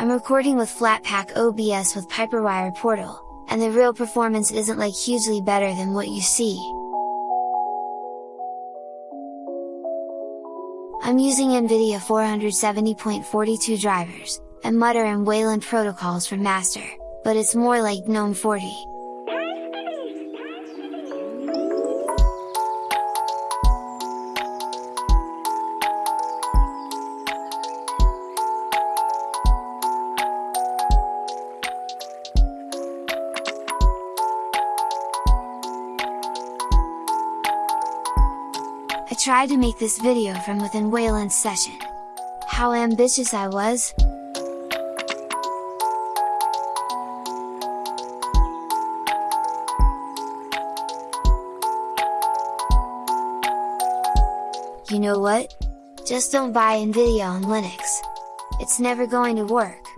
I'm recording with Flatpak OBS with PipeWire Portal, and the real performance isn't like hugely better than what you see. I'm using NVIDIA 470.42 drivers, and Mutter and Wayland protocols for master, but it's more like GNOME 40. I tried to make this video from within Wayland's session. How ambitious I was? You know what? Just don't buy Nvidia on Linux. It's never going to work.